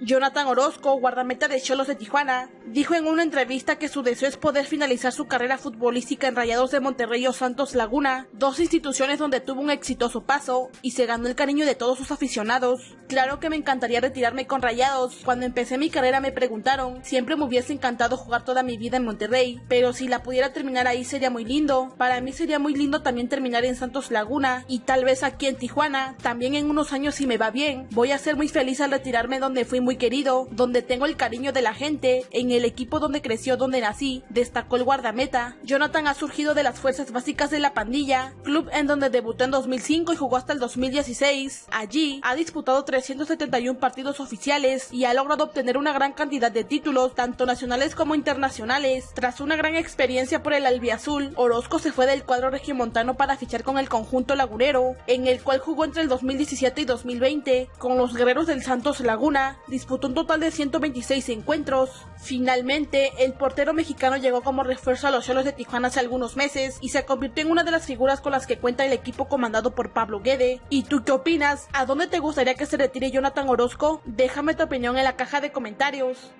Jonathan Orozco, guardameta de Cholos de Tijuana, dijo en una entrevista que su deseo es poder finalizar su carrera futbolística en Rayados de Monterrey o Santos Laguna, dos instituciones donde tuvo un exitoso paso y se ganó el cariño de todos sus aficionados. Claro que me encantaría retirarme con Rayados. Cuando empecé mi carrera me preguntaron, siempre me hubiese encantado jugar toda mi vida en Monterrey, pero si la pudiera terminar ahí sería muy lindo. Para mí sería muy lindo también terminar en Santos Laguna y tal vez aquí en Tijuana. También en unos años si me va bien. Voy a ser muy feliz al retirarme donde fui muy querido, donde tengo el cariño de la gente, en el equipo donde creció, donde nací, destacó el guardameta. Jonathan ha surgido de las fuerzas básicas de la pandilla, club en donde debutó en 2005 y jugó hasta el 2016. Allí ha disputado 371 partidos oficiales y ha logrado obtener una gran cantidad de títulos, tanto nacionales como internacionales. Tras una gran experiencia por el albiazul, Orozco se fue del cuadro regiomontano para fichar con el conjunto lagunero, en el cual jugó entre el 2017 y 2020 con los guerreros del Santos Laguna, disputó un total de 126 encuentros. Finalmente, el portero mexicano llegó como refuerzo a los Cholos de Tijuana hace algunos meses y se convirtió en una de las figuras con las que cuenta el equipo comandado por Pablo Guede. ¿Y tú qué opinas? ¿A dónde te gustaría que se retire Jonathan Orozco? Déjame tu opinión en la caja de comentarios.